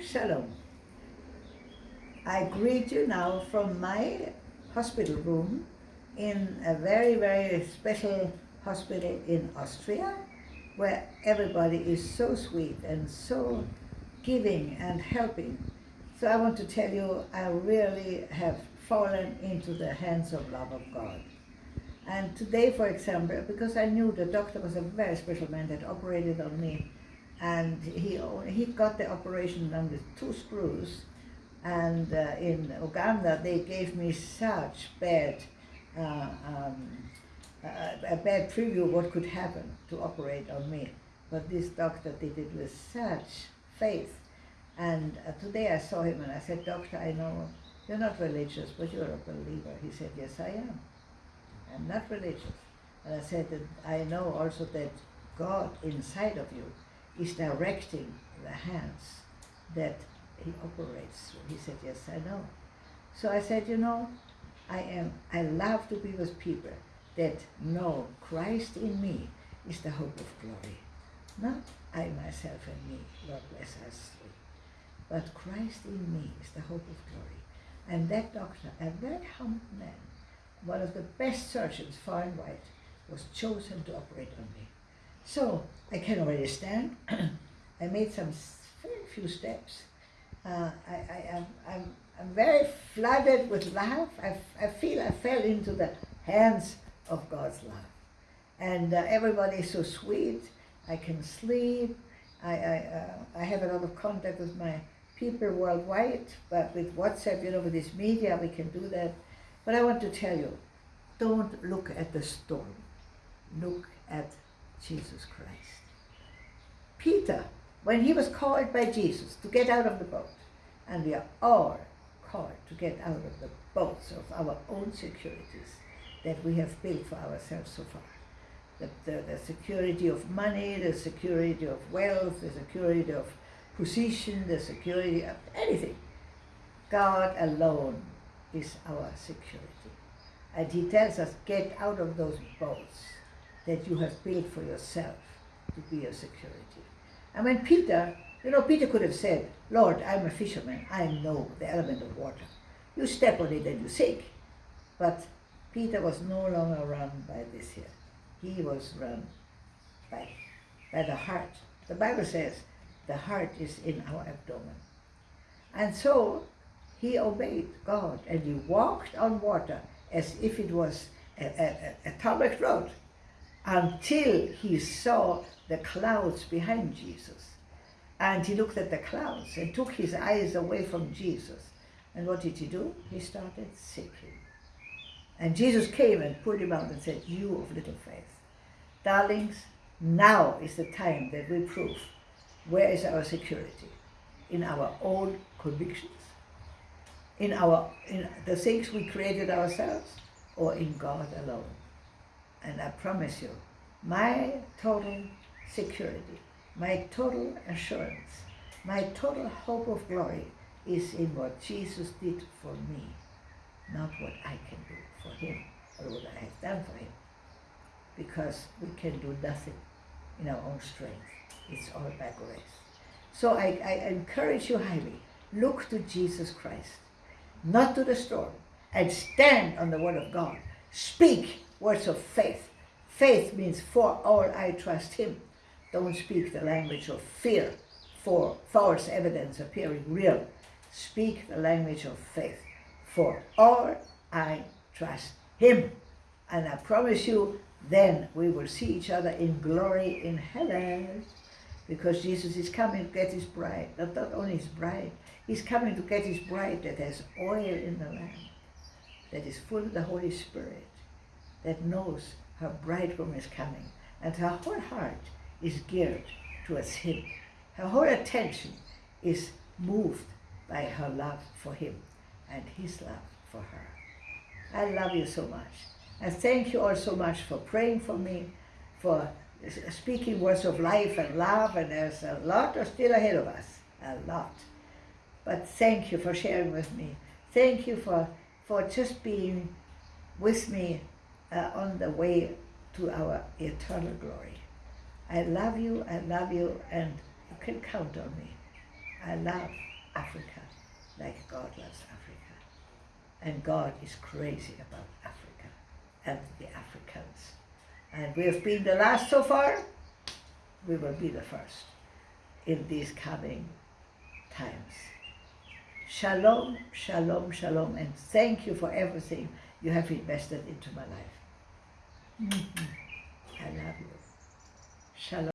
Shalom. I greet you now from my hospital room in a very, very special hospital in Austria, where everybody is so sweet and so giving and helping. So I want to tell you, I really have fallen into the hands of love of God. And today, for example, because I knew the doctor was a very special man that operated on me, and he, he got the operation done with two screws, and uh, in Uganda they gave me such bad, uh, um, a bad preview of what could happen to operate on me. But this doctor did it with such faith. And uh, today I saw him and I said, Doctor, I know you're not religious, but you're a believer. He said, yes, I am. I'm not religious. And I said I know also that God inside of you is directing the hands that he operates through. He said, yes, I know. So I said, you know, I am, I love to be with people that know Christ in me is the hope of glory. Not I myself and me, Lord bless us three. But Christ in me is the hope of glory. And that doctor, a very humble man, one of the best surgeons far and wide, was chosen to operate on me. So I can already stand. I made some very few steps. Uh, I, I, am I'm, I'm very flooded with love. I, I feel I fell into the hands of God's love. And uh, everybody is so sweet. I can sleep. I, I, uh, I have a lot of contact with my people worldwide, but with WhatsApp, you know, with this media, we can do that. But I want to tell you, don't look at the storm. Look at Jesus Christ. Peter, when he was called by Jesus to get out of the boat, and we are all called to get out of the boats of our own securities that we have built for ourselves so far. The, the, the security of money, the security of wealth, the security of position, the security of anything. God alone is our security. And he tells us, get out of those boats that you have built for yourself to be your security. And when Peter, you know, Peter could have said, Lord, I'm a fisherman. I know the element of water. You step on it and you sink. But Peter was no longer run by this here. He was run by, by the heart. The Bible says the heart is in our abdomen. And so he obeyed God and he walked on water as if it was a, a, a tarmac road until he saw the clouds behind Jesus. And he looked at the clouds and took his eyes away from Jesus. And what did he do? He started sinking. And Jesus came and pulled him out and said, you of little faith. Darlings, now is the time that we prove where is our security? In our own convictions? In our in the things we created ourselves or in God alone? And I promise you, my total security, my total assurance, my total hope of glory is in what Jesus did for me, not what I can do for him or what I have done for him. Because we can do nothing in our own strength. It's all by grace. So I, I encourage you highly, look to Jesus Christ, not to the storm, and stand on the word of God. Speak words of faith. Faith means for all I trust him. Don't speak the language of fear for false evidence appearing real. Speak the language of faith. For all I trust him. And I promise you, then we will see each other in glory in heaven because Jesus is coming to get his bride. Not, not only his bride, he's coming to get his bride that has oil in the lamp, that is full of the Holy Spirit, that knows her bridegroom is coming, and her whole heart is geared towards him. Her whole attention is moved by her love for him and his love for her. I love you so much. And thank you all so much for praying for me, for speaking words of life and love, and there's a lot still ahead of us, a lot. But thank you for sharing with me. Thank you for, for just being with me uh, on the way to our eternal glory. I love you, I love you, and you can count on me. I love Africa like God loves Africa. And God is crazy about Africa and the Africans. And we have been the last so far, we will be the first in these coming times. Shalom, shalom, shalom, and thank you for everything you have invested into my life. I love you. Shalom.